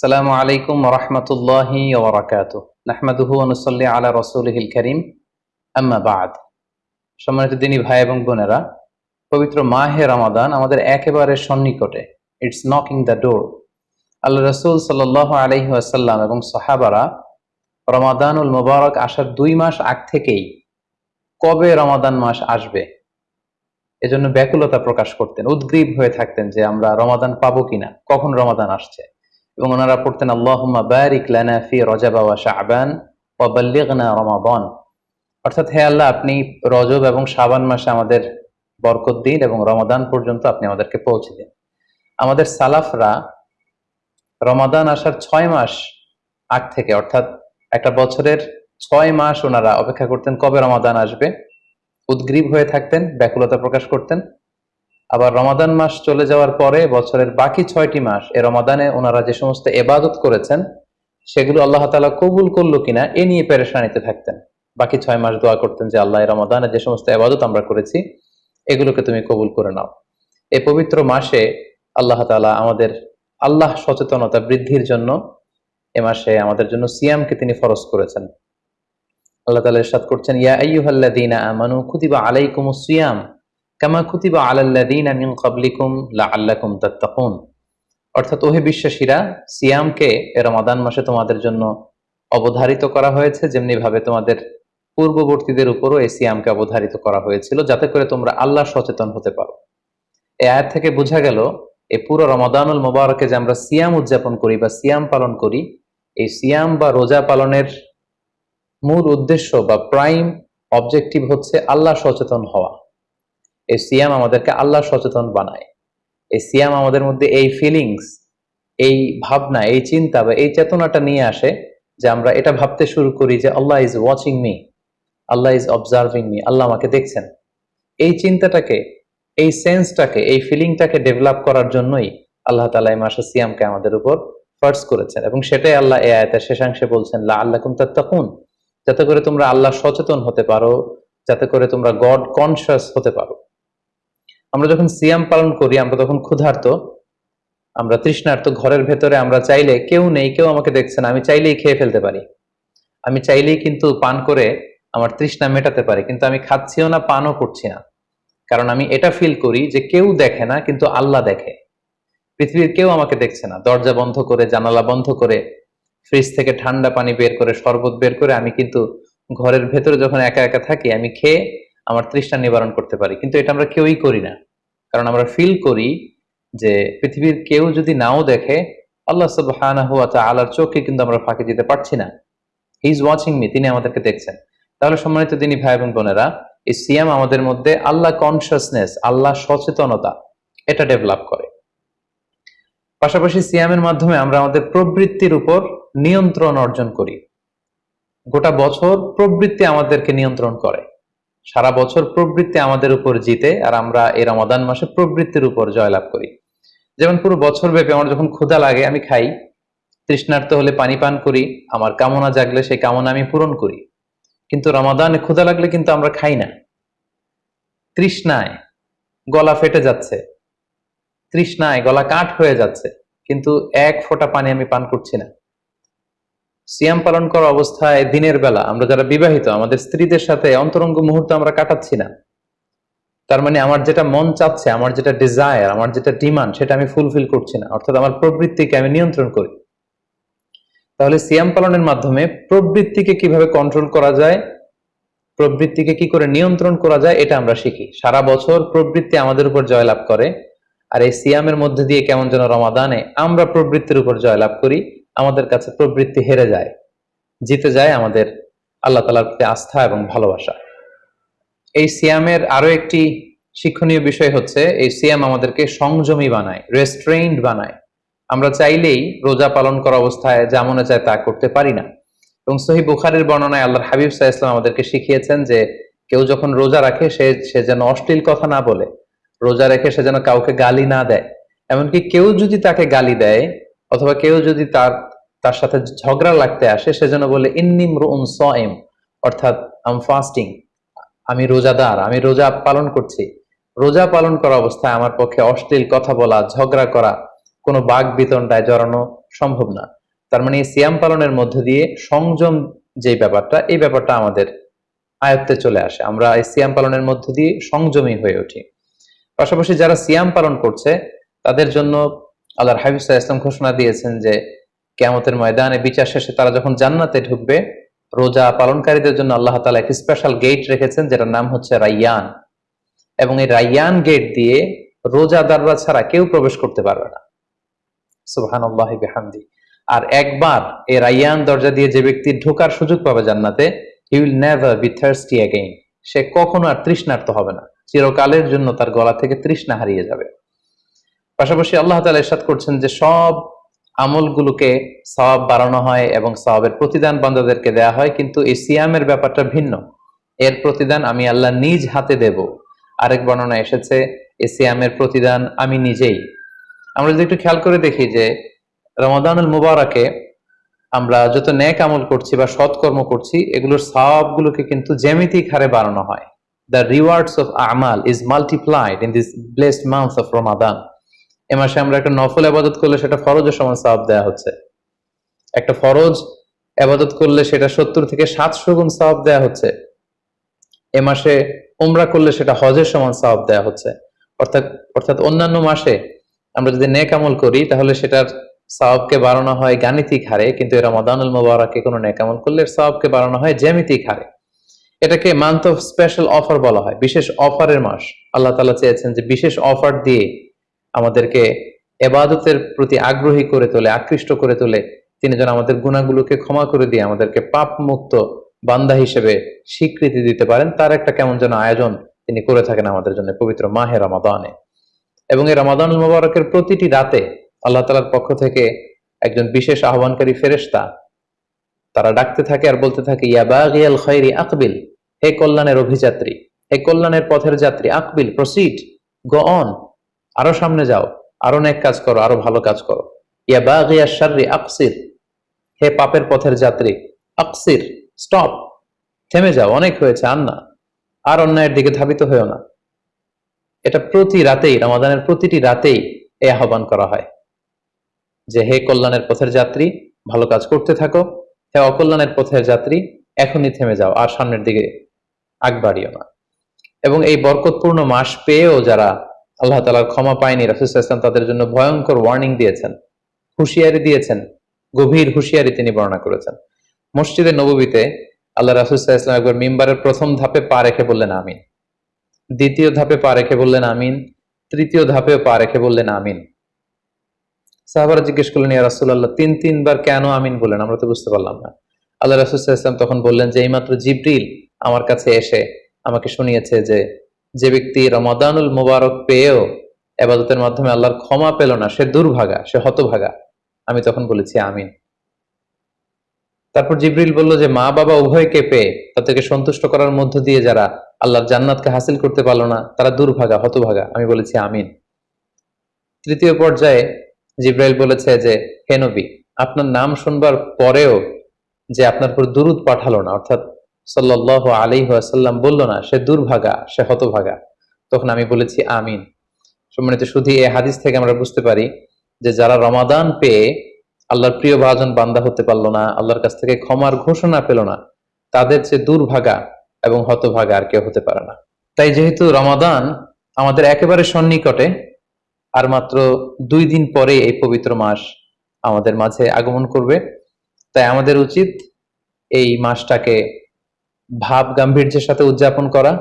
সালামু আলাইকুম রহমতুল্লাহি ওবরাকাত নাহমাদুহু অনুসল্লি আলা রসুলহিল করিম। আম্মাবাদ সম্মানিত দিনী ভাই এবং বোনেরা, পবিত্র মাহে রমাদান আমাদের একেবারে সন্নিকটে। It's knocking the door Allah রসুল সাল্লাহ আলহি আসাল্লাম এবং সাহাবারা রমাদানুল মোবারক আসার দুই মাস আগ থেকেই কবে রমাদান মাস আসবে? এজন্য ব্যাকুলতা প্রকাশ করতেন, উদ্গ্রীব হয়ে থাকতেন যে আমরা রমাদান পাবো কিনা, কখন রমাদান আসছে। এবং ওনারা পড়তেন, আল্লাহুম্মা বারিক অর্থাৎ, হে আল্লাহ, আপনি রজব এবং শাবান মাসে আমাদের বরকত দিন এবং রমাদান পর্যন্ত আপনি আমাদেরকে পৌঁছে দিন। আমাদের সালাফরা রমাদান আসার ছয় মাস আগ থেকে, অর্থাৎ একটা বছরের ছয় মাস ওনারা অপেক্ষা করতেন কবে রমাদান আসবে, উদ্গ্রীব হয়ে থাকতেন, ব্যাকুলতা প্রকাশ করতেন। আবার রমাদান মাস চলে যাওয়ার পরে বছরের বাকি ছয়টি মাস এ রমাদানে ওনারা যে সমস্ত এবাদত করেছেন, সেগুলো আল্লাহ তালা কবুল করল কিনা এ নিয়ে পেরেশানিতে থাকতেন। বাকি ছয় মাস দোয়া করতেন যে, আল্লাহ রমাদানে যে সমস্ত এবাদত আমরা করেছি, এগুলোকে তুমি কবুল করে নাও। এই পবিত্র মাসে আল্লাহ তালা আমাদের আল্লাহ সচেতনতা বৃদ্ধির জন্য এ মাসে আমাদের জন্য সিয়ামকে তিনি ফরজ করেছেন। আল্লাহ তালা ইরশাদ করছেন, ইয়া আইয়ুহাল্লাযীনা আমানু, কুতিবা আলাইকুমুস সিয়াম। কামা কুতিবা আলাল্লাযীনা মিন ক্বাবলিকুম লাআল্লাকুম তাত্তাকুন। অর্থাৎ ওহে বিশ্বাসীরা, সিয়ামকে রমাদান মাসে তোমাদের জন্য অবধারিত করা হয়েছে যেমনি ভাবে তোমাদের পূর্ববর্তীদের উপরও এই সিয়ামকে অবধারিত করা হয়েছিল, যাতে করে তোমরা আল্লাহ সচেতন হতে পারো। এই আয়াত থেকে বোঝা গেল এই পুরো রমাদানুল মোবারকে যে আমরা সিয়াম উদযাপন করি বা সিয়াম পালন করি, এই সিয়াম বা রোজা পালনের মূল উদ্দেশ্য বা প্রাইম অবজেক্টিভ হচ্ছে আল্লাহ সচেতন হওয়া। এই সিয়াম আমাদেরকে আল্লাহ সচেতন বানায়। এই সিয়াম আমাদের মধ্যে এই ফিলিংস এই ভাবনা, এই চিন্তা বা এই চেতনাটা নিয়ে আসে যে আমরা এটা ভাবতে শুরু করি যে Allah is watching me Allah is observing me Allah আমাকে দেখছেন। এই চিন্তাটাকে, এই সেন্সটাকে এই ফিলিংটাকে ডেভেলপ করার জন্যই আল্লাহ তালা এই মাসে সিয়ামকে আমাদের উপর ফার্স করেছেন এবং সেটাই আল্লাহ এ আয়তের শেষাংশে বলছেন লা আল্লাহ তাত্তাকুন। যাতে করে তোমরা আল্লাহ সচেতন হতে পারো, যাতে করে তোমরা গড কনসিয়াস হতে পারো। আমরা যখন সিয়াম পালন করি, আমরা তখন ক্ষুধার্ত। আমরা তৃষ্ণার্ত, ঘরের ভেতরে আমরা চাইলে কেউ নেই, কেউ আমাকে দেখছে না, আমি চাইলেই খেয়ে ফেলতে পারি। আমি চাইলেই কিন্তু পান করে আমার তৃষ্ণা মেটাতে পারি, কিন্তু আমি খাচ্ছিও না, পানও করছি না। কারণ আমি এটা ফিল করি যে কেউ দেখে না, কিন্তু আল্লাহ দেখে। পৃথিবীর কেউ আমাকে দেখছে না। দরজা বন্ধ করে, জানালা বন্ধ করে ফ্রিজ থেকে ঠান্ডা পানি বের করে, শরবত বের করে আমি কিন্তু ঘরের ভেতরে যখন একা একা থাকি, আমি খেয়ে আমার তৃষ্ণা নিবারণ করতে পারি। কিন্তু এটা আমরা কেউই করি না। কারণ আমরা ফিল করি যে পৃথিবীর কেউ যদি নাও দেখে, আল্লাহ সুবহানাহু ওয়া তাআলার চোখে কিন্তু আমরা ফাঁকি দিতে পারছি না। হি ইজ ওয়াচিং মি তিনি আমাদেরকে দেখছেন। তাহলে সম্মানিত দিনী ভাই এবং বোনেরা, এই সিয়াম আমাদের মধ্যে আল্লাহ কনসিয়াসনেস আল্লাহ সচেতনতা, এটা ডেভেলপ করে। পাশাপাশি সিয়ামের মাধ্যমে আমরা আমাদের প্রবৃত্তির উপর নিয়ন্ত্রণ অর্জন করি। গোটা বছর প্রবৃত্তি আমাদেরকে নিয়ন্ত্রণ করে। সারা বছর প্রবৃত্তি আমাদের উপর জিতে আর আমরা এই রমাদান মাসে প্রবৃত্তির উপর জয়লাভ করি। যেমন পুরো বছর ব্যাপী আমার যখন ক্ষুধা লাগে, আমি খাই, তৃষ্ণার্ত হলে পানি পান করি, আমার কামনা জাগলে সেই কামনা আমি পূরণ করি। কিন্তু রমাদানে ক্ষুধা লাগলে কিন্তু আমরা খাই না। তৃষ্ণায় গলা ফেটে যাচ্ছে, তৃষ্ণায় গলা কাঠ হয়ে যাচ্ছে, কিন্তু এক ফোঁটা পানি আমি পান করছি না। সিয়াম পালন করা অবস্থায় দিনের বেলা, আমরা যারা বিবাহিত, আমাদের স্ত্রীদের সাথে অন্তরঙ্গ মুহূর্ত আমরা কাটাচ্ছি না। তার মানে আমার যেটা মন চাচ্ছে, আমার যেটা ডিজায়ার আমার যেটা ডিমান্ড সেটা আমি ফুলফিল করছি না। অর্থাৎ আমার প্রবৃত্তিকে আমি নিয়ন্ত্রণ করি। তাহলে সিয়াম পালনের মাধ্যমে প্রবৃত্তিকে কীভাবে কন্ট্রোল করা যায়, প্রবৃত্তিকে কি করে নিয়ন্ত্রণ করা যায়, এটা আমরা শিখি। সারা বছর প্রবৃত্তি আমাদের উপর জয়লাভ করে, আর এই সিয়ামের মধ্যে দিয়ে কেমন যেন রমাদানে আমরা প্রবৃত্তির উপর জয়লাভ করি। আমাদের কাছে প্রবৃত্তি হেরে যায়, জিতে যায় আমাদের আল্লাহ তালার প্রতি আস্থা এবং ভালোবাসা। এই সিয়ামের আরও একটি শিক্ষণীয় বিষয় হচ্ছে, এই সিয়াম আমাদেরকে সংযমী বানায় রেস্ট্রেইনড বানায়। আমরা চাইলেই রোজা পালন করা অবস্থায় যা মনে চায় তা করতে পারি না। এবং সহি বুখারের বর্ণনায় আল্লাহর হাবিব সাহা ইসলাম আমাদেরকে শিখিয়েছেন যে, কেউ যখন রোজা রাখে, সে সে যেন অশ্লীল কথা না বলে। রোজা রেখে সে যেন কাউকে গালি না দেয়। এমনকি কেউ যদি তাকে গালি দেয় অথবা কেউ যদি তার তার সাথে ঝগড়া লাগতে আসে সেজন্য বলে ইন্নিম রুম সএম অর্থাৎ, আম ফাস্টিং আমি রোজাদার আমি রোজা পালন করছি রোজা পালন করা অবস্থায় আমার পক্ষে অশ্লীল কথা বলা, ঝগড়া করা, কোনো বাঘ বিতণ্ডায় জড়ানো সম্ভব না তার মানে এই সিয়াম পালনের মধ্য দিয়ে সংযম যে ব্যাপারটা, এই ব্যাপারটা আমাদের আয়ত্তে চলে আসে। আমরা এই সিয়াম পালনের মধ্য দিয়ে সংযমী হয়ে উঠি। পাশাপাশি যারা সিয়াম পালন করছে, তাদের জন্য আল্লাহর হাবিব ইসলাম ঘোষণা দিয়েছেন যে কেয়ামতের ময়দানে বিচার শেষে তারা যখন জান্নাতে ঢুকবে, রোজা পালনকারীদের জন্য আল্লাহ তালা একটি স্পেশাল গেট রেখেছেন যেটার নাম হচ্ছে রাইয়ান। এবং এই রাইয়ান গেট দিয়ে রোজাদাররা ছাড়া কেউ প্রবেশ করতে পারবে না। বিহামদি। আর একবার এই রাইয়ান দরজা দিয়ে যে ব্যক্তি ঢোকার সুযোগ পাবে জান্নাতে he will never be thirsty again সে কখনো আর তৃষ্ণার্ত হবে না। চিরকালের জন্য তার গলা থেকে তৃষ্ণা হারিয়ে যাবে। পাশাপাশি আল্লাহ তালা ইরশাদ করছেন যে সব আমলগুলোকে সওয়াব বাড়ানো হয় এবং সওয়াবের প্রতিদান বান্দাদেরকে দেয়া হয়, কিন্তু এই সিয়ামের ব্যাপারটা ভিন্ন। এর প্রতিদান আমি আল্লাহ নিজ হাতে দেব। আরেক বর্ণনা এসেছে এই সিয়ামের প্রতিদান আমি নিজেই। আমরা যদি একটু খেয়াল করে দেখি যে রমাদানুল মুবারকে আমরা যত ন্যাক আমল করছি বা সৎকর্ম করছি, এগুলোর সওয়াবগুলোকে কিন্তু জ্যামিতিক হারে বাড়ানো হয়। The rewards of amal is multiplied in this blessed month of Ramadan এ মাসে আমরা একটা নফল আবাদত করলে সেটা ফরজের সমান সওয়াব দেওয়া হচ্ছে। একটা ফরজ আবাদত করলে সেটা সত্তর থেকে সাতশো গুণ সওয়াব দেওয়া হচ্ছে। এ মাসে উমরা করলে সেটা হজের সমান সওয়াব দেওয়া হচ্ছে। অর্থাৎ অর্থাৎ অন্যান্য মাসে আমরা যদি নেক আমল করি, তাহলে সেটার সওয়াবকে বাড়ানো হয় গাণিতিক হারে, কিন্তু এরা মদানুল মোবারকে কোনো নেক আমল করলে সওয়াবকে বাড়ানো হয় জ্যামিতিক হারে। এটাকে মান্থ অফ স্পেশাল অফার বলা হয়। বিশেষ অফারের মাস। আল্লাহ তালা চেয়েছেন যে বিশেষ অফার দিয়ে আমাদেরকে এবাদতের প্রতি আগ্রহী করে তোলে, আকৃষ্ট করে তোলে। তিনি যেন আমাদের গুণাগুলোকে ক্ষমা করে দিয়ে আমাদেরকে পাপ মুক্ত বান্দা হিসেবে স্বীকৃতি দিতে পারেন, তার একটা কেমন যেন আয়োজন তিনি করে থাকেন আমাদের জন্য পবিত্র মাহে রমাদানে। এবং এই রমাদান মুবারকের প্রতিটি রাতে আল্লাহ তালার পক্ষ থেকে একজন বিশেষ আহ্বানকারী ফেরেস্তা তারা ডাকতে থাকে আর বলতে থাকে ইয়াবাগিয়াল খৈরি আকবিল, হে কল্যাণের অভিযাত্রী, হে কল্যাণের পথের যাত্রী, আকবিল, প্রসিড, গো অন। আরও সামনে যাও, আরও অনেক কাজ করো, আরও ভালো কাজ করো। ইয়াবাগিয়া শাররি, আকসির। হে পাপের পথের যাত্রী, আকসির, স্টপ। থেমে যাও, অনেক হয়েছে আর না। আর অন্যায়ের দিকে ধাবিত হয়েও না। এটা প্রতি রাতেই, রমাদানের প্রতিটি রাতেই এই আহ্বান করা হয়। যে হে কল্যাণের পথের যাত্রী, ভালো কাজ করতে থাকো। হে অকল্যাণের পথের যাত্রী, এখনই থেমে যাও, আর সামনের দিকে আগ বাড়িও না। এবং এই বরকতপূর্ণ মাস পেয়েও যারা আল্লাহ তালার ক্ষমা পায়নি রাসুসাল্লাম তাদের জন্য ভয়ঙ্কর ওয়ার্নিং দিয়েছেন, হুঁশিয়ারি দিয়েছেন, গভীর হুঁশিয়ারি তিনি বর্ণনা করেছেন। মসজিদে নবীতে আল্লাহ রাসুসাল্লাম একবার মিম্বারের প্রথম ধাপে পা রেখে বললেন, আমিন। দ্বিতীয় ধাপে পা রেখে বললেন, আমিন। তৃতীয় ধাপেও পা রেখে বললেন, আমিন। সাহাবারা জিজ্ঞেস করলেন, ইয়া রাসুল্লাহ তিন, তিনবার কেন আমিন বললেন? আমরা তো বুঝতে পারলাম না। আল্লাহ রাসুসাল্লাম তখন বললেন যে এইমাত্র জিব্রিল আমার কাছে এসে আমাকে শুনিয়েছে যে যে ব্যক্তি রমাদানুল মুবারক পেয়েও এবাদতের মাধ্যমে আল্লাহর ক্ষমা পেল না, সে দুর্ভাগা, সে হতভাগা। আমি তখন বলেছি, আমিন। তারপর জিব্রিল বলল যে, মা বাবা উভয়কে পেয়ে, তাদেরকে সন্তুষ্ট করার মধ্য দিয়ে যারা আল্লাহর জান্নাতকে হাসিল করতে পারল না, তারা দুর্ভাগা, হতভাগা। আমি বলেছি, আমিন। তৃতীয় পর্যায়ে জিব্রাইল বলেছে যে, হে নবী, আপনার নাম শুনবার পরেও যে আপনার উপর দুরুদ পাঠালো না, অর্থাৎ সাল্লাহ আলী আসাল্লাম বলল না, সে দুর্ভাগা, সে হতভাগা। তখন আমি বলেছি, আমিন। সম্মানিত শুধু এই হাদিস থেকে আমরা বুঝতে পারি যে যারা রমাদান পেয়ে আল্লাহর প্রিয় ভাজন বান্দা হতে পারল না, আল্লাহর কাছ থেকে ক্ষমার ঘোষণা পেল না, তাদের যে দুর্ভাগা এবং হতভাগা আর কেউ হতে পারে না। তাই যেহেতু রমাদান আমাদের একেবারে সন্নিকটে, আর মাত্র দুই দিন পরে এই পবিত্র মাস আমাদের মাঝে আগমন করবে, তাই আমাদের উচিত এই মাসটাকে ভাব গাম্ভীর্যের সাথে উদযাপন করা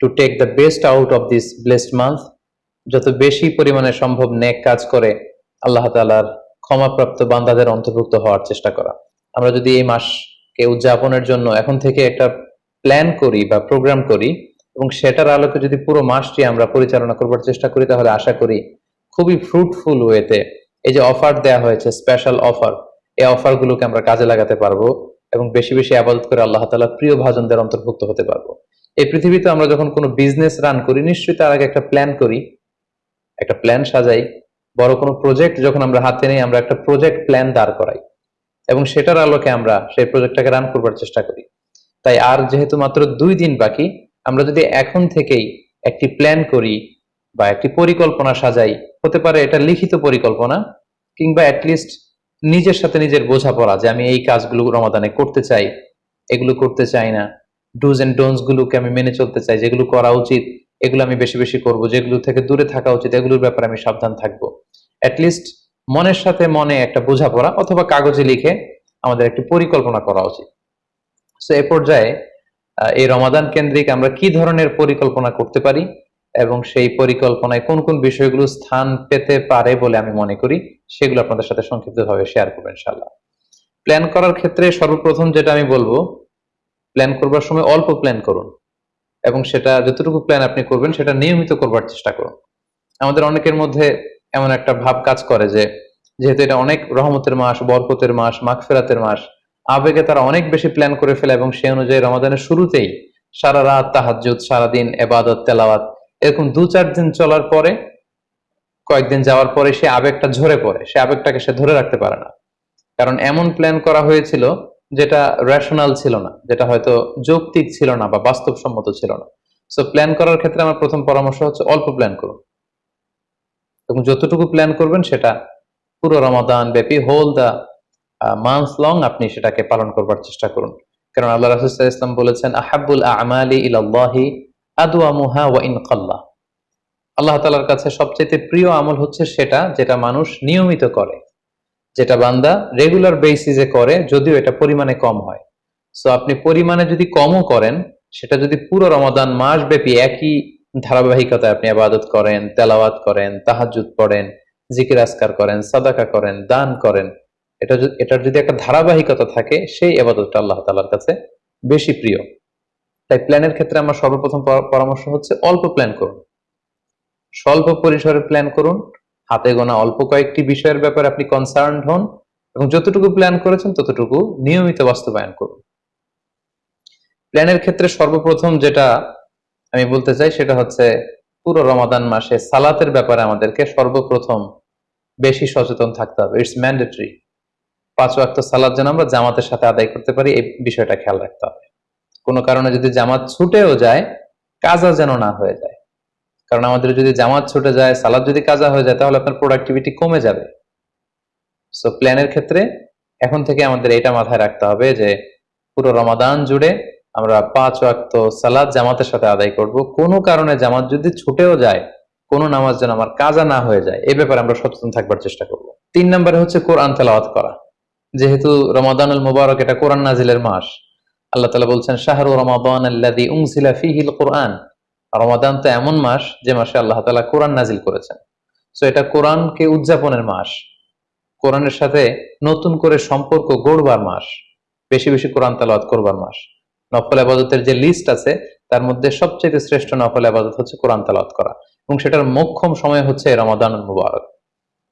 to take the best out of this blessed month যত বেশি পরিমাণে সম্ভব নেক কাজ করে আল্লাহ তালার ক্ষমাপ্রাপ্ত বান্দাদের অন্তর্ভুক্ত হওয়ার চেষ্টা করা। আমরা যদি এই মাসকে উদযাপনের জন্য এখন থেকে একটা প্ল্যান করি বা প্রোগ্রাম করি, এবং সেটার আলোকে যদি পুরো মাসটি আমরা পরিচালনা করবার চেষ্টা করি, তাহলে আশা করি খুবই ফ্রুটফুল ওয়েতে এই যে অফার দেয়া হয়েছে স্পেশাল অফার এই অফারগুলোকে আমরা কাজে লাগাতে পারব। এবং বেশি বেশি আবাদত করে আল্লাহ তালা প্রিয় ভাজনদের অন্তর্ভুক্ত হতে পারব। এই পৃথিবীতে আমরা যখন কোনো বিজনেস রান করি, নিশ্চয়ই তার আগে একটা প্ল্যান করি, একটা প্ল্যান সাজাই। বড় কোনো প্রজেক্ট যখন আমরা হাতে নেই, আমরা একটা প্রজেক্ট প্ল্যান দাঁড় করাই এবং সেটার আলোকে আমরা সেই প্রজেক্টটাকে রান করবার চেষ্টা করি। তাই আর যেহেতু মাত্র দুই দিন বাকি, আমরা যদি এখন থেকেই একটি প্ল্যান করি বা একটি পরিকল্পনা সাজাই, হতে পারে এটা লিখিত পরিকল্পনা কিংবা অ্যাটলিস্ট নিজের সাথে নিজের বোঝাপড়া যে আমি এই কাজগুলো রমাদানে করতে চাই, এগুলো করতে চাই না। ডুজ এন্ড ডোনস গুলোকে আমি মেনে চলতে চাই, যেগুলো করা উচিত, এগুলো আমি বেশি বেশি করব, যেগুলো থেকে দূরে থাকা উচিত, এগুলোর ব্যাপারে আমি সাবধান থাকব। অ্যাটলিস্ট মনের সাথে মনে একটা বোঝাপড়া অথবা কাগজে লিখে আমাদের একটি পরিকল্পনা করা উচিত। সো এ পর্যায়ে এই রমাদান কেন্দ্রিক আমরা কি ধরনের পরিকল্পনা করতে পারি? এবং সেই পরিকল্পনায় কোন কোন বিষয়গুলো স্থান পেতে পারে বলে আমি মনে করি, সেগুলো আপনাদের সাথে সংক্ষিপ্তভাবে শেয়ার করব ইনশাল্লাহ প্ল্যান করার ক্ষেত্রে সর্বপ্রথম যেটা আমি বলব প্ল্যান করবার সময় অল্প প্ল্যান করুন এবং সেটা যতটুকু প্ল্যান আপনি করবেন সেটা নিয়মিত করবার চেষ্টা করুন। আমাদের অনেকের মধ্যে এমন একটা ভাব কাজ করে যে, যেহেতু এটা অনেক রহমতের মাস, বরকতের মাস, মাগফেরাতের মাস, আবেগে তারা অনেক বেশি প্ল্যান করে ফেলে এবং সেই অনুযায়ী রমাদানের শুরুতেই সারা রাত তাহাজ্জুদ, সারাদিন এবাদত, তেলাওয়াত এরকম দু, চার দিন চলার পরে, কয়েকদিন যাওয়ার পরে সে আবেগটা ঝরে পড়ে। সে আবেগটাকে সে ধরে রাখতে পারে না। কারণ এমন প্ল্যান করা হয়েছিল যেটা রেশনাল ছিল না, যেটা হয়তো যৌক্তিক ছিল না বা বাস্তবসম্মত ছিল না। সো প্ল্যান করার ক্ষেত্রে আমার প্রথম পরামর্শ হচ্ছে অল্প প্ল্যান করুন। এবং যতটুকু প্ল্যান করবেন সেটা পুরো রমাদান ব্যাপী হোল দা মান্থ লং আপনি সেটাকে পালন করবার চেষ্টা করুন। কারণ আল্লাহ রাসুল ইসলাম বলেছেন আহাবুল আমালি ইলাল্লাহি আদওয়ামুহা ওয়া ইন কাল্লা। আল্লাহ তাআলার কাছে সবচেয়ে প্রিয় আমল হচ্ছে সেটা যেটা মানুষ নিয়মিত করে। যেটা বান্দা রেগুলার বেসিসে করে, যদিও এটা পরিমাণে কম হয়। সো আপনি পরিমাণে যদি কমও করেন, সেটা যদি পুরো রমাদান মাস ব্যাপী একই ধারাবাহিকতায় আপনি আবাদত করেন, তেলাওয়াত করেন তাহাজুদ পড়েন, জিকির আসকার করেন, সাদাকা করেন, দান করেন, এটা এটার যদি একটা ধারাবাহিকতা থাকে, সেই আবাদতটা আল্লাহ তালার কাছে বেশি প্রিয়। তাই প্ল্যানের ক্ষেত্রে আমার সর্বপ্রথম পরামর্শ হচ্ছে অল্প প্ল্যান করুন। স্বল্প পরিসরে প্ল্যান করুন। হাতে গোনা অল্প কয়েকটি বিষয়ের ব্যাপারে আপনি কনসার্ন হন এবং যতটুকু প্ল্যান করেছেন ততটুকু নিয়মিত বাস্তবায়ন করুন। প্ল্যানের ক্ষেত্রে সর্বপ্রথম যেটা আমি বলতে চাই সেটা হচ্ছে পুরো রমাদান মাসে সালাতের ব্যাপারে আমাদেরকে সর্বপ্রথম বেশি সচেতন থাকতে হবে। ইটস ম্যান্ডেটরি পাঁচ ওয়াক্ত সালাদ যেন আমরা জামাতের সাথে আদায় করতে পারি, এই বিষয়টা খেয়াল রাখতে হবে। কোনো কারণে যদি জামাত ছুটেও যায়, কাজা যেন না হয়ে যায়। কারণ আমাদের যদি জামাত ছুটে যায়, সালাদ যদি কাজা হয়ে যায়, তাহলে আপনার প্রোডাক্টিভিটি কমে যাবে। সো প্ল্যানের ক্ষেত্রে এখন থেকে আমাদের এটা মাথায় রাখতে হবে যে, পুরো রমাদান জুড়ে আমরা পাঁচ ওয়াক্ত সালাদ জামাতের সাথে আদায় করব। কোনো কারণে জামাত যদি ছুটেও যায়, কোনো নামাজ যেন আমার কাজা না হয়ে যায়, এ ব্যাপারে আমরা সচেতন থাকবার চেষ্টা করব। তিন নম্বরে হচ্ছে কোরআন তেলাওয়াত করা। যেহেতু রমাদানুল মুবারক এটা কোরআন নাজিলের মাস আল্লাহ তালা বলছেন, শাহরু রমাদান কোরআন। রমাদান তো এমন মাস যে মাসে আল্লাহ তালা কোরআন নাজিল করেছেন। সো এটা কোরআনকে উদযাপনের মাস। কোরআনের সাথে নতুন করে সম্পর্ক গড়বার মাস। বেশি বেশি কোরআন তালাওয়াত করবার মাস। নফল আবাদতের যে লিস্ট আছে, তার মধ্যে সবচেয়ে শ্রেষ্ঠ নফল আবাদত হচ্ছে কোরআন তালাওয়াত করা। এবং সেটার মোক্ষম সময় হচ্ছে রমাদান মুবারক।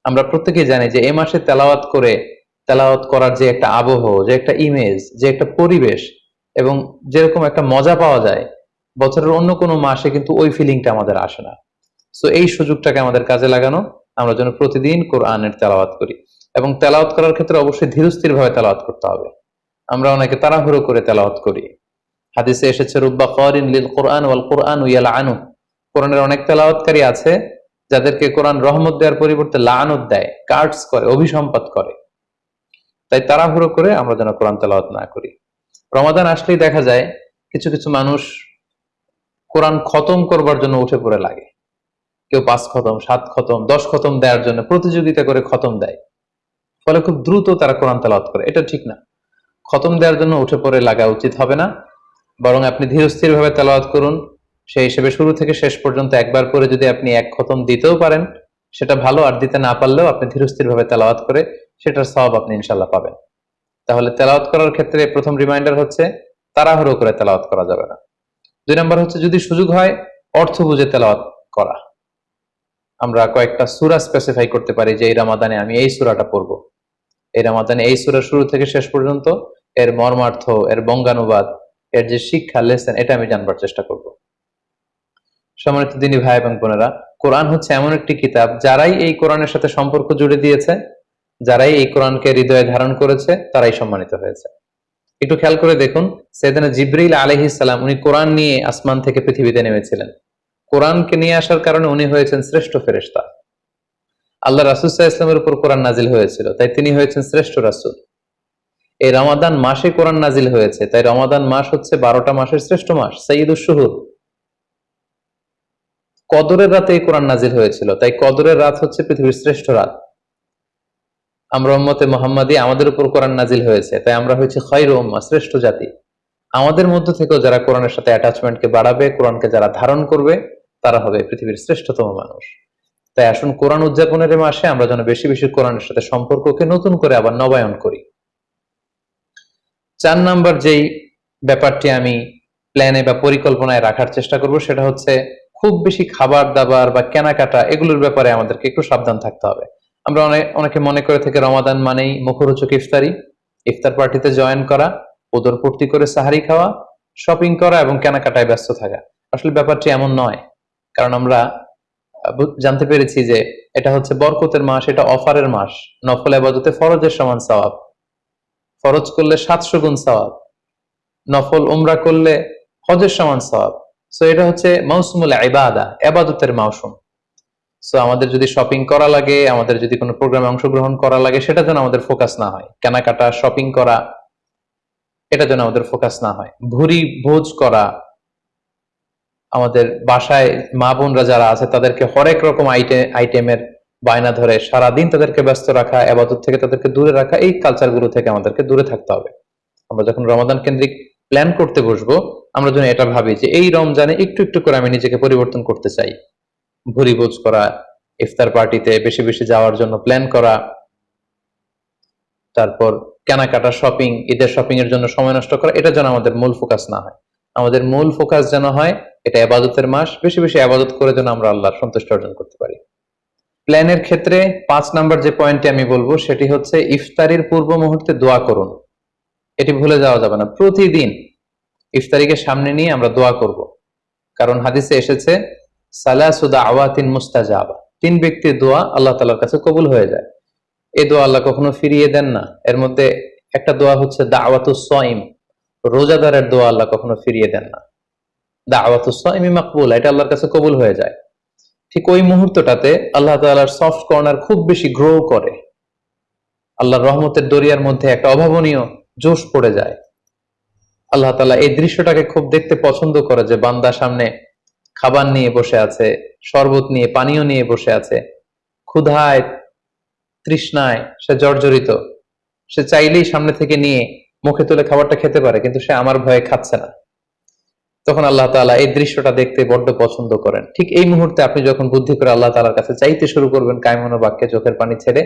আমরা প্রত্যেকেই জানি যে এ মাসে তেলাওয়াত করে, তেলাওয়াত করার যে একটা আবহ, যে একটা ইমেজ যে একটা পরিবেশ এবং যেরকম একটা মজা পাওয়া যায়, বছরের অন্য কোনো মাসে কিন্তু ওই ফিলিংটা আমাদের আসে না। সো এই সুযোগটাকে আমাদের কাজে লাগানো, আমরা যেন প্রতিদিন কোরআনের তেলাওয়াত করি। এবং তেলাওয়াত করার ক্ষেত্রে অবশ্যই ধীরস্থির ভাবে তেলাওয়াত করতে হবে। আমরা অনেকে তাড়াহুড়ো করে তেলাওয়াত করি। হাদিসে এসেছে, রুব্বা করিন লিল কোরআন ওয়াল কোরআন ইয়ালা আনু কোরআনের অনেক তেলাওয়াতকারী আছে, যাদেরকে কোরআন রহমত দেওয়ার পরিবর্তে লানত দেয় কার্ডস করে, অভিসম্পাত করে। তাই তাড়াহুড়ো করে আমরা যেন কোরআন তেলাওয়াত না করি। রমাদান আসলেই দেখা যায় কিছু কিছু মানুষ কোরআন খতম করবার জন্য উঠে পড়ে লাগে। কেউ পাঁচ খতম, সাত খতম, দশ খতম দেওয়ার জন্য প্রতিযোগিতা করে খতম দেয়। ফলে খুব দ্রুত তারা কোরআন তেলাওয়াত করে। এটা ঠিক না। খতম দেওয়ার জন্য উঠে পড়ে লাগা উচিত হবে না। বরং আপনি ধীরস্থির ভাবে তেলাওয়াত করুন। সেই হিসেবে শুরু থেকে শেষ পর্যন্ত একবার করে যদি আপনি এক খতম দিতেও পারেন, সেটা ভালো। আর দিতে না পারলেও আপনি ধীরস্থির ভাবে তেলাওয়াত করে সেটার সব আপনি ইনশাল্লাহ পাবেন। তাহলে তেলাওয়াত করার ক্ষেত্রে প্রথম রিমাইন্ডার হচ্ছে তাড়াহুড়ো করে তেলাওয়াত করা যাবে না। দুই নম্বর হচ্ছে যদি সুযোগ হয়, অর্থ বুঝে তেলাওয়াত করা। আমরা কয়েকটা সুরা স্পেসিফাই করতে পারি যে, এই রামাদানে আমি এই সুরাটা পড়ব। এই রামাদানে এই সুরা শুরু থেকে শেষ পর্যন্ত এর মর্মার্থ, এর বঙ্গানুবাদ, এর যে শিক্ষা লেসেন এটা আমি জানবার চেষ্টা করব। সম্মানিত দিনী ভাই এবং বোনেরা, কোরআন হচ্ছে এমন একটি কিতাব যারাই এই কোরআনের সাথে সম্পর্ক জুড়ে দিয়েছে যারাই এই কোরআনকে হৃদয়ে ধারণ করেছে, তারাই সম্মানিত হয়েছে। একটু খেয়াল করে দেখুন, সেদিনা জিব্রিল আলহিসাল্লাম উনি কোরআন নিয়ে আসমান থেকে পৃথিবীতে নেমেছিলেন। কোরআনকে নিয়ে আসার কারণে উনি হয়েছেন শ্রেষ্ঠ ফেরেশতা। আল্লাহ রাসুসাহ ইসলামের উপর কোরআন নাজিল হয়েছিল, তাই তিনি হয়েছেন শ্রেষ্ঠ রাসুল। এই রমাদান মাসে কোরআন নাজিল হয়েছে, তাই রমাদান মাস হচ্ছে বারোটা মাসের শ্রেষ্ঠ মাস সঈদুল শুহুর। কদরের রাতে এই কোরআন নাজিল হয়েছিল, তাই কদরের রাত হচ্ছে পৃথিবীর শ্রেষ্ঠ রাত। আমরা উম্মতে মোহাম্মদী আমাদের উপর কোরআন নাজিল হয়েছে, তাই আমরা হয়েছি খৈর উম্মা, শ্রেষ্ঠ জাতি। আমাদের মধ্য থেকেও যারা কোরআনের সাথে অ্যাটাচমেন্টকে বাড়াবে, কোরআনকে যারা ধারণ করবে, তারা হবে পৃথিবীর শ্রেষ্ঠতম মানুষ। তাই আসুন কোরআন উদযাপনের মাসে আমরা যেন বেশি বেশি কোরআনের সাথে সম্পর্ককে নতুন করে আবার নবায়ন করি। চার নাম্বার যেই ব্যাপারটি আমি প্ল্যানে বা পরিকল্পনায় রাখার চেষ্টা করব, সেটা হচ্ছে খুব বেশি খাবার দাবার বা কেনাকাটা, এগুলোর ব্যাপারে আমাদেরকে একটু সাবধান থাকতে হবে। আমরা অনেক মনে করে থেকে রমাদান মানেই মুখরোচক ইফতারি। ইফতার পার্টিতে জয়েন করা ওদর পূর্তি করে সাহারি খাওয়া, শপিং করা এবং কেনাকাটায় ব্যস্ত থাকা। আসলে ব্যাপারটি এমন নয়। কারণ আমরা জানতে পেরেছি যে এটা হচ্ছে বরকতের মাস, এটা অফারের মাস। নফল আবাদতে ফরজের সমান সওয়াব। ফরজ করলে সাতশো গুণ সওয়াব। নফল উমরা করলে হজের সমান সওয়াব। সো এটা হচ্ছে মৌসুমুল ইবাদা, এবাদতের মৌসুম সো আমাদের যদি শপিং করা লাগে, আমাদের যদি কোনো প্রোগ্রামে অংশগ্রহণ করা লাগে, সেটা যেন আমাদের ফোকাস না হয়। কেনাকাটা শপিং করা, এটা যেন আমাদের ফোকাস না হয়। ভুরি ভোজ করা, আমাদের বাসায় মা বোনরা যারা আছে, তাদেরকে হরেক রকম আইটেম আইটেমের বায়না ধরে সারাদিন তাদেরকে ব্যস্ত রাখা এবাদত থেকে তাদেরকে দূরে রাখা, এই কালচারগুলো থেকে আমাদেরকে দূরে থাকতে হবে। আমরা যখন রমাদান কেন্দ্রিক প্ল্যান করতে বসবো, আমরা যেন এটা ভাবি যে এই রমজানে একটু একটু করে আমি নিজেকে পরিবর্তন করতে চাই। ভুরি ভোজ করা, ইফতার পার্টিতে বেশি বেশি যাওয়ার জন্য প্ল্যান করা, তারপর কেনাকাটা শপিং ঈদের শপিং এর জন্য সময় নষ্ট করা, এটা যেন আমাদের মূল ফোকাস না হয়। আমাদের মূল ফোকাস যেন হয়, এটা আবাদতের মাস, বেশি বেশি আবাদত করে যেন আমরা আল্লাহর সন্তুষ্ট অর্জন করতে পারি। প্ল্যানের ক্ষেত্রে পাঁচ নাম্বার যে পয়েন্টটি আমি বলব, সেটি হচ্ছে ইফতারির পূর্ব মুহূর্তে দোয়া করুন। এটি ভুলে যাওয়া যাবে না। প্রতিদিন ইফতারিকে সামনে নিয়ে আমরা দোয়া করব। কারণ হাদিসে এসেছে সালাসুদা আওয়াতিন মুস্তাজাবা। তিন ব্যক্তির দোয়া আল্লাহ তালার কাছে কবুল হয়ে যায়। এই দোয়া আল্লাহ কখনো ফিরিয়ে দেন না। এর মধ্যে একটা দোয়া হচ্ছে দাওয়াতু সইম রোজাদারের দোয়া আল্লাহ কখনো ফিরিয়ে দেন না। দাওয়াতু সইমি মাকবুল, এটা আল্লাহর কাছে কবুল হয়ে যায়। ঠিক ওই মুহূর্তটাতে আল্লাহ তাআলার সফট কর্নার খুব বেশি গ্রো করে। আল্লাহর রহমতের দরিয়ার মধ্যে একটা অভাবনীয় জোশ পড়ে যায়। আল্লাহ তাআলা এই দৃশ্যটাকে খুব দেখতে পছন্দ করে যে বান্দা সামনে খাবার নিয়ে বসে আছে, শরবত নিয়ে, পানীয় নিয়ে বসে আছে। ক্ষুধায়, তৃষ্ণায় সে জর্জরিত। সে চাইলেই সামনে থেকে নিয়ে মুখে তুলে খাবারটা খেতে পারে, কিন্তু সে আমার ভয়ে খাচ্ছে না। তখন আল্লাহ তাআলা এই দৃশ্যটা দেখতে বড্ড পছন্দ করেন। ঠিক এই মুহূর্তে আপনি যখন বুদ্ধি করে আল্লাহ তাআলার কাছে চাইতে শুরু করবেন কায়মন বাক্যে চোখের পানি ছেড়ে,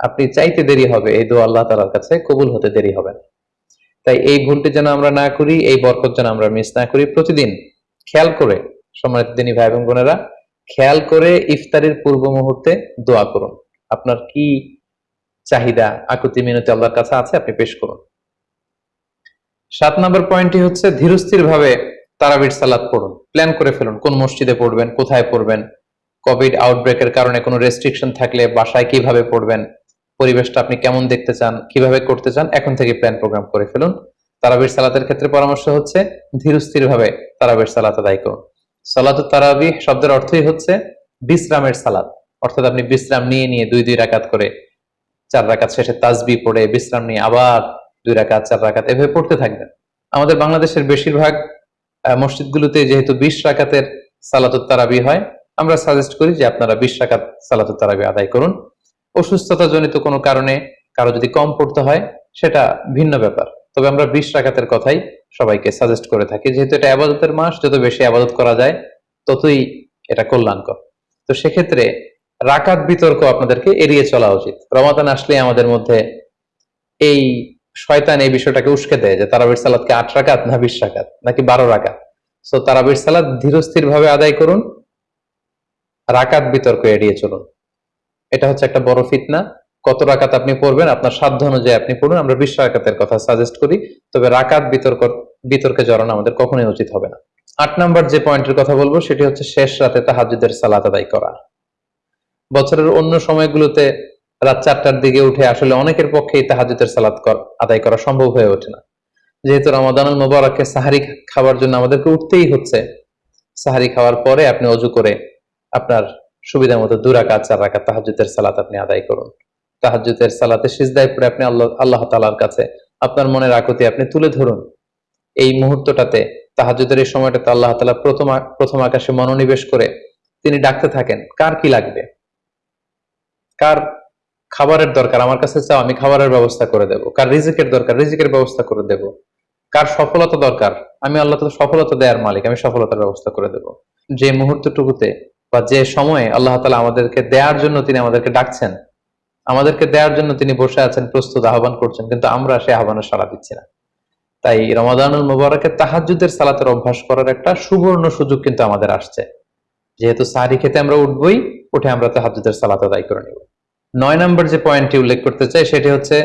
আপনি চাইতে দেরি হবে, এই দোয়া আল্লাহ তাআলার কাছে কবুল হতে দেরি হবে তাই এই ভুলটি যেন আমরা না করি, এই বরকত যেন আমরা মিস না করি, প্রতিদিন খেয়াল করে সম্মানিত দিনী ভাই এবং বোনেরা, খেয়াল করে ইফতারের পূর্ব মুহূর্তে দোয়া করুন। আপনার কি চাহিদা, আকুতি, মিনতি আল্লাহর কাছে আছে? আপনি পেশ করুন। সাত নম্বর পয়েন্টটি হচ্ছে ধীরস্থির ভাবে তারাবির সালাত পড়ুন। প্ল্যান করে ফেলুন, কোন মসজিদে পড়বেন, কোথায় পড়বেন, কোভিড আউটব্রেকের কারণে কোনো রেস্ট্রিকশন থাকলে বাসায় কীভাবে পড়বেন, পরিবেশটা আপনি কেমন দেখতে চান, কীভাবে করতে চান, এখন থেকে প্ল্যান প্রোগ্রাম করে ফেলুন। তারাবির সালাতের ক্ষেত্রে পরামর্শ হচ্ছে ধীরস্থির ভাবে তারাবির সালাত আদায় করুন। সালাত তারাবি শব্দের অর্থই হচ্ছে বিশ্রামের সালাত। অর্থাৎ আপনি বিশ্রাম নিয়ে নিয়ে দুই দুই রাকাত করে চার রাকাত শেষে তাজবি পড়ে, বিশ্রাম নিয়ে আবার দুই রাকাত, চার রাকাত এভাবে পড়তে থাকবেন। আমাদের বাংলাদেশের বেশিরভাগ মসজিদগুলোতে যেহেতু বিশ রাকাতের সালাতুত তারাবি হয়, আমরা সাজেস্ট করি যে আপনারা বিশ রাকাত সালাতুত তারাবি আদায় করুন। অসুস্থতা জনিত কোনো কারণে কারও যদি কম পড়তে হয়, সেটা ভিন্ন ব্যাপার। তবে আমরা বিশ রাকাতের কথাই সবাইকে সাজেস্ট করে থাকি। যেহেতু এটা আবাদতের মাস, যত বেশি আবাদত করা যায়, ততই এটা কল্যাণকর। তো সেক্ষেত্রে রাকাত বিতর্ক আপনাদেরকে এড়িয়ে চলা উচিত। রমাদান আসলে আমাদের মধ্যে এই শয়তান এই বিষয়টাকে উস্কে দেয় যে তারাবির সালাদকে আট রাকাত না বিশ রাকাত, নাকি বারো রাকাত। সো তারাবির সালাদ ধীরস্থির ভাবে আদায় করুন, রাকাত বিতর্ক এড়িয়ে চলুন। এটা হচ্ছে একটা বড় ফিতনা। কত রাকাত আপনি পড়বেন, আপনার সাধ্য অনুযায়ী আপনি পড়ুন, আমরা বিশ রাকাতের কথা সাজেস্ট করি। তবে রাকাত বিতর্ক, বিতর্কে জড়ানো আমাদের কখনোই উচিত হবে না। আট নাম্বার যে পয়েন্টের কথা বলব, সেটি হচ্ছে শেষ রাতে তাহাজুদের সালাত আদায় করা। বছরের অন্য সময়গুলোতে রাত চারটার দিকে উঠে আসলে অনেকের পক্ষেই তাহাজুদের সালাত আদায় করা সম্ভব হয়ে ওঠে না। যেহেতু রমাদানুল মোবারককে সাহারি খাবার জন্য আমাদেরকে উঠতেই হচ্ছে, সাহারি খাওয়ার পরে আপনি অজু করে আপনার সুবিধা মতো দুরাকাত চার রাকাত তাহাজুদের সালাত আপনি আদায় করুন। তাহাজুদের সালাতে সিজদায় পড়ে আপনি আল্লাহ আল্লাহ তালার কাছে আপনার মনের আকুতি আপনি তুলে ধরুন। এই মুহূর্তটাতে তাহাজুদের এই সময়টাতে আল্লাহ তালা প্রথম প্রথম আকাশে মনোনিবেশ করে তিনি ডাকতে থাকেন, কার কি লাগবে? কার খাবারের দরকার? আমার কাছে চাও, আমি খাবারের ব্যবস্থা করে দেব। কার রিজিকের দরকার? রিজিকের ব্যবস্থা করে দেব। কার সফলতা দরকার? আমি আল্লাহ তালা সফলতা দেওয়ার মালিক, আমি সফলতার ব্যবস্থা করে দেব। যে মুহূর্তটুকুতে বা যে সময়ে আল্লাহ তালা আমাদেরকে দেওয়ার জন্য তিনি আমাদেরকে ডাকছেন আমাদেরকে দেওয়ার জন্য তিনি বসে আছেন, প্রস্তুত, আহ্বান করছেন, কিন্তু আমরা সে আহ্বানে সাড়া দিচ্ছি না। তাই রমাদানুল মুবারকে তাহাজুদের সালাতের অভ্যাস করার একটা সুবর্ণ সুযোগ কিন্তু আমাদের আসছে। যেহেতু সাহারি খেতে আমরা উঠবই, উঠে আমরা তাহাজুদের সালাত আদায় করে নিব। নয় নম্বর যে পয়েন্টটি উল্লেখ করতে চাই, সেটি হচ্ছে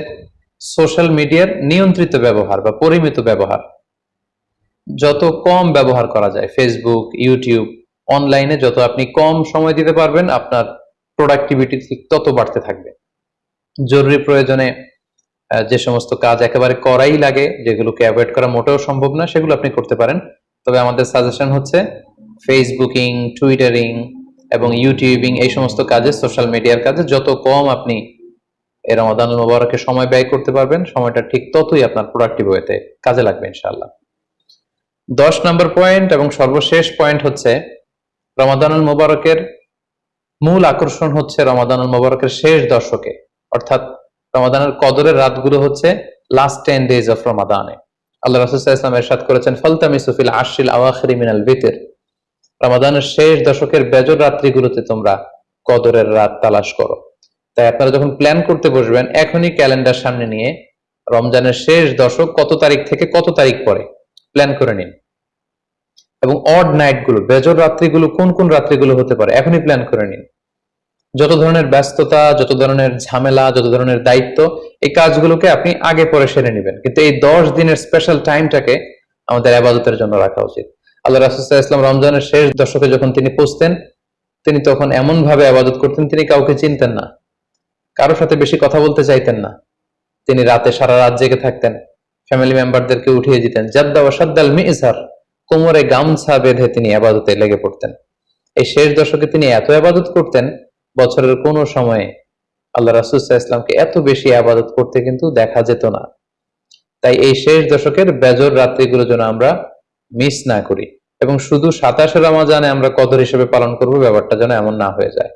সোশ্যাল মিডিয়ার নিয়ন্ত্রিত ব্যবহার বা পরিমিত ব্যবহার। যত কম ব্যবহার করা যায় ফেসবুক ইউটিউব অনলাইনে যত আপনি কম সময় দিতে পারবেন, আপনার প্রোডাক্টিভিটি তত বাড়তে থাকবে। জরুরি প্রয়োজনে যে সমস্ত কাজ একেবারে করাই লাগে, যেগুলোকে অ্যাভয়েড করা মোটেও সম্ভব না, সেগুলো আপনি করতে পারেন। তবে আমাদের সাজেশন হচ্ছে ফেসবুকিং টুইটারিং এবং ইউটিউবিং এই সমস্ত কাজে সোশ্যাল মিডিয়ার কাজে যত কম আপনি এ রমাদানুল মোবারকে সময় ব্যয় করতে পারবেন, সময়টা ঠিক ততই আপনার প্রোডাক্টিভ হয়েতে কাজে লাগবে, ইনশাআল্লাহ। দশ নম্বর পয়েন্ট এবং সর্বশেষ পয়েন্ট হচ্ছে রমাদানুল মোবারকের মূল আকর্ষণ হচ্ছে রমাদানুল মোবারকের শেষ দশকে। অর্থাৎ রমাদানের কদরের রাতগুলো হচ্ছে লাস্ট টেন ডেজ অফ রমাদানে। আল্লাহ রাসুল্লাহ ইসলাম এরশাদ করেছেন ফলতামি সুফিল আশিল আওয়াখরি মিনাল বিতের। রমাদানের শেষ দশকের বেজর রাত্রিগুলোতে তোমরা কদরের রাত তালাশ করো। তাই আপনারা যখন প্ল্যান করতে বসবেন, এখনই ক্যালেন্ডার সামনে নিয়ে রমজানের শেষ দশক কত তারিখ থেকে কত তারিখ পরে প্ল্যান করে নিন। এবং অড নাইটগুলো, বেজর রাত্রিগুলো কোন কোন রাত্রিগুলো হতে পারে, এখনই প্ল্যান করে নিন। যত ধরনের ব্যস্ততা, যত ধরনের ঝামেলা, যত ধরনের দায়িত্ব, এই কাজগুলোকে আপনি আগে পরে সেরে নেবেন। কিন্তু এই দশ দিনের স্পেশাল টাইমটাকে আমাদের আবাদতের জন্য রাখা উচিত। আল্লাহ রাসুল্লাহ ইসলাম রমজানের শেষ দশকে যখন তিনি পৌঁছতেন, তিনি তখন এমন ভাবে আবাদত করতেন, তিনি কাউকে চিনতেন না। কারোর সাথে বেশি কথা বলতে চাইতেন না। তিনি রাতে সারা রাত জেগে থাকতেন। ফ্যামিলি মেম্বারদেরকে উঠিয়ে দিতেন। জাদ্দা ও সাদ্দাল মিজার কোমরে গামছা বেঁধে তিনি আবাদতে লেগে পড়তেন। এই শেষ দশকে তিনি এত আবাদত করতেন বছরের কোন সময়ে আল্লাহ রাসুল্লাহ ইসলামকে এত বেশি আবাদত করতে কিন্তু দেখা যেত না। তাই এই শেষ দশকের বেজর রাত্রিগুলো যেন আমরা মিস না করি এবং শুধু সাতাশে রমাজানে আমরা কদর হিসেবে পালন করব, ব্যাপারটা যেন এমন না হয়ে যায়।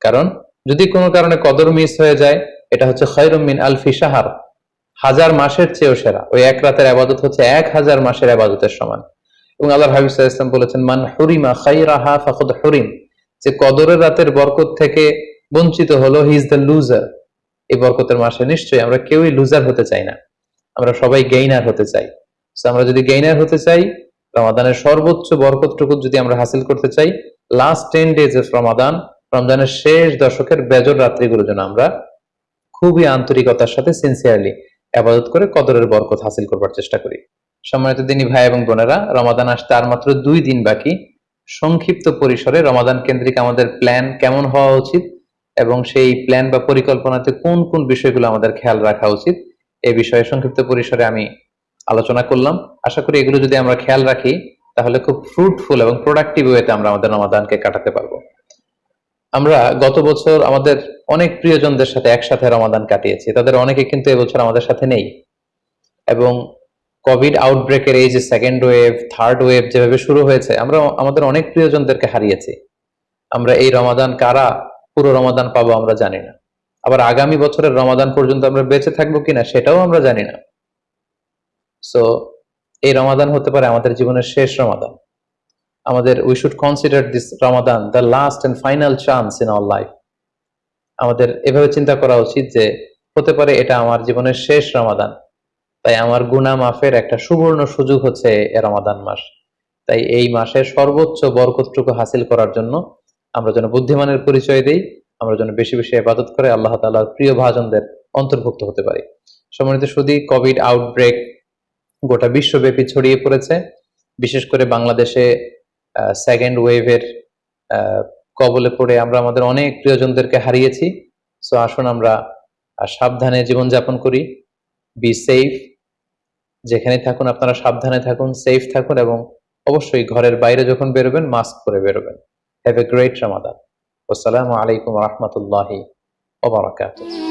কারণ যদি কোনো কারণে কদর মিস হয়ে যায়, এটা হচ্ছে খৈরুমিন আলফি সাহার হাজার মাসের চেয়েও সেরা। ওই এক রাতের আবাদত হচ্ছে এক হাজার মাসের আবাদতের সমান। এবং আল্লাহ হাবিব ওয়াসাল্লাম বলেছেন, মান হুরিমা খাইরাহা ফাকুদ হুরিম। যে কদরের রাতের বরকত থেকে বঞ্চিত হলো হি ইজ দ্য লুজার এই বরকতের মাসে নিশ্চয়ই আমরা কেউই লুজার হতে চাই না। আমরা সবাই গেইনার হতে চাই। আমরা যদি গেইনার হতে চাই, রমাদানের সর্বোচ্চ বরকতটুকু যদি আমরা হাসিল করতে চাই last ten days of Ramadan রমজানের শেষ দশকের বেজর রাত্রিগুলো যেন আমরা খুবই আন্তরিকতার সাথে সিনসিয়ারলি আবাদত করে কদরের বরকত হাসিল করবার চেষ্টা করি। সম্মানিত দিনী ভাই এবং বোনেরা, রমাদান আসতে আর মাত্র দুই দিন বাকি। সংক্ষিপ্ত পরিসরে রমাদান কেন্দ্রিক আমাদের প্ল্যান কেমন হওয়া উচিত এবং সেই প্ল্যান বা পরিকল্পনাতে কোন কোন বিষয়গুলো আমাদের খেয়াল রাখা উচিত, এ বিষয়ে সংক্ষিপ্ত পরিসরে আমি আলোচনা করলাম। আশা করি এগুলো যদি আমরা খেয়াল রাখি, তাহলে খুব ফ্রুটফুল এবং প্রোডাক্টিভ ওয়েতে আমরা আমাদের রমাদানকে কাটাতে পারব। আমরা গত বছর আমাদের অনেক প্রিয়জনদের সাথে একসাথে রমাদান কাটিয়েছি। তাদের অনেকে কিন্তু এবছর আমাদের সাথে নেই। এবং কোভিড আউটব্রেকের এই যে সেকেন্ড ওয়েভ থার্ড ওয়েভ যেভাবে শুরু হয়েছে, আমরা আমাদের অনেক প্রিয়জনদেরকে হারিয়েছি। আমরা এই রমাদান কারা, পুরো রমাদান পাবো আমরা জানি না। আবার আগামী বছরের রমাদান পর্যন্ত আমরা বেঁচে থাকব কিনা সেটাও আমরা জানি না। সো এই রমাদান হতে পারে আমাদের জীবনের শেষ রমাদান। আমাদের we should consider this Ramadan the last and final chance in our life আমাদের এভাবে চিন্তা করা উচিত যে হতে পারে এটা আমার জীবনের শেষ রমাদান। তাই আমার গুনা মাফের একটা সুবর্ণ সুযোগ হচ্ছে রমাদান মাস। তাই এই মাসের সর্বোচ্চ বরকতটুকু হাসিল করার জন্য আমরা যেন বুদ্ধিমানের পরিচয় দিই, আমরা যেন বেশি বেশি ইবাদত করে আল্লাহ তাআলার প্রিয় ভাজনদের অন্তর্ভুক্ত হতে পারি। সম্মানিত শুধু কোভিড আউটব্রেক গোটা বিশ্বব্যাপী ছড়িয়ে পড়েছে। বিশেষ করে বাংলাদেশে সেকেন্ড ওয়েভের কবলে পড়ে আমরা আমাদের অনেক প্রিয়জনদেরকে হারিয়েছি। সো আসুন আমরা সাবধানে জীবনযাপন করি। বি সেফ যেখানে থাকুন, আপনারা সাবধানে থাকুন সেফ থাকুন এবং অবশ্যই ঘরের বাইরে যখন বেরোবেন মাস্ক পরে বেরোবেন। হ্যাভ এ গ্রেট রামাদান আসসালামু আলাইকুম রহমতুল্লাহি ওবরাকাতুহ